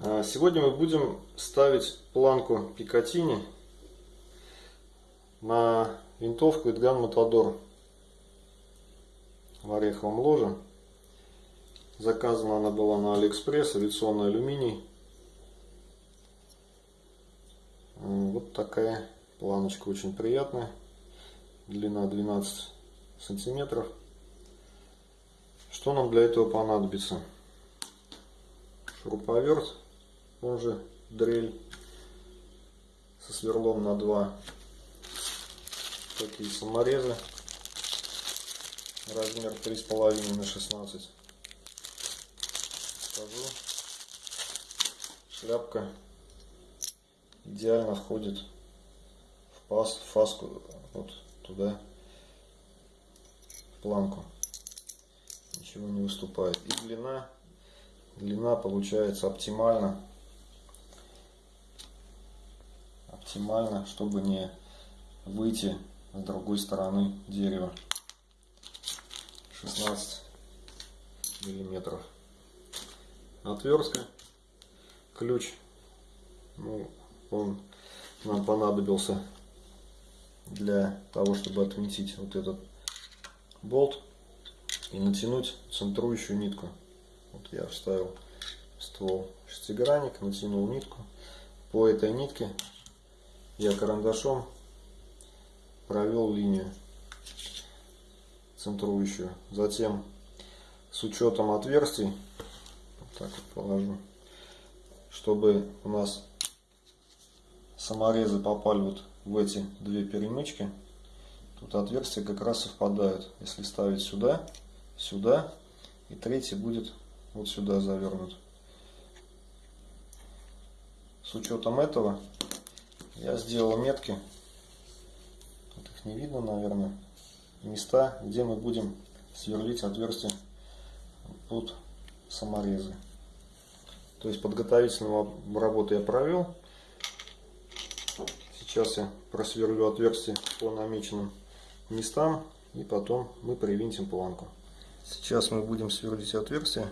А, Сегодня мы будем ставить планку Пикатини на винтовку Эдган Матадор в ореховом ложе. Заказана она была на Алиэкспресс, авиационный алюминий. Вот такая планочка, очень приятная. Длина 12 сантиметров. Что нам для этого понадобится? Шуруповерт, он же дрель со сверлом на 2. Такие саморезы. Размер 3,5 на 16. Скажу. Шляпка идеально входит в паз, в фаску, вот туда, в планку. Ничего не выступает. И длина, длина получается оптимально. Оптимально, чтобы не выйти с другой стороны дерева. 16 миллиметров. Отвертка, ключ, ну, он нам понадобился для того, чтобы отвинтить вот этот болт и натянуть центрующую нитку. Вот я вставил ствол шестигранник, натянул нитку. По этой нитке я карандашом провел линию центрующую. Затем с учетом отверстий, вот так вот положу, чтобы у нас саморезы попали вот в эти две перемычки, тут отверстия как раз совпадают. Если ставить сюда, сюда, и третий будет вот сюда завернут. С учетом этого я сделал метки, тут их не видно, наверное, места, где мы будем сверлить отверстия под саморезы. То есть подготовительную работу я провел. Сейчас я просверлю отверстие по намеченным местам и потом мы привинтим планку. Сейчас мы будем сверлить отверстие.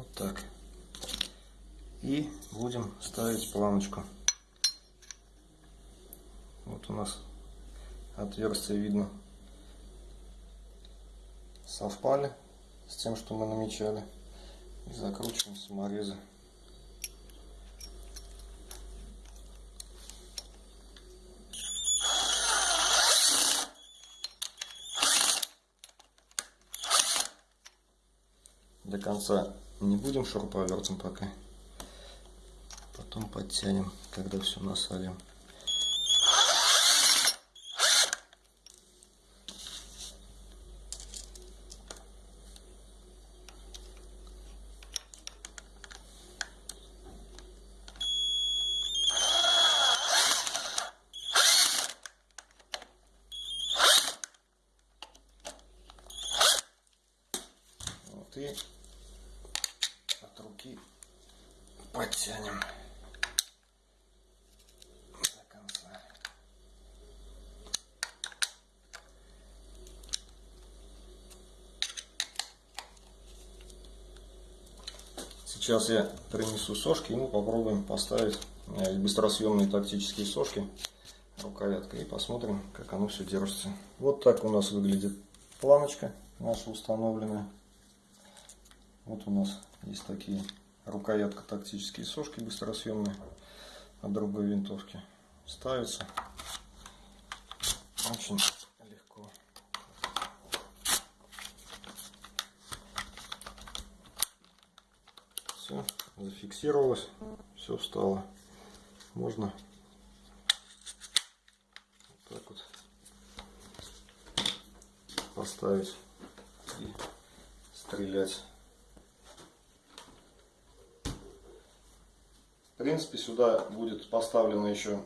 Вот так. И будем ставить планочку. Вот у нас отверстие видно совпали с тем, что мы намечали. И закручиваем саморезы. До конца не будем шуруповертом пока. Потом подтянем, когда все насадим. Вот и от руки подтянем Сейчас я принесу сошки и мы попробуем поставить э, быстросъемные тактические сошки рукоятка и посмотрим, как оно все держится. Вот так у нас выглядит планочка наша установленная. Вот у нас есть такие рукоятка тактические сошки быстросъемные от другой винтовки. Ставится очень зафиксировалось, все встало. Можно вот так вот поставить и стрелять. В принципе, сюда будет поставлена еще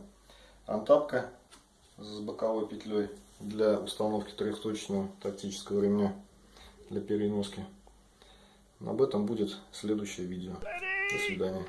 антапка с боковой петлей для установки трехточного тактического ремня для переноски. Об этом будет следующее видео. До свидания.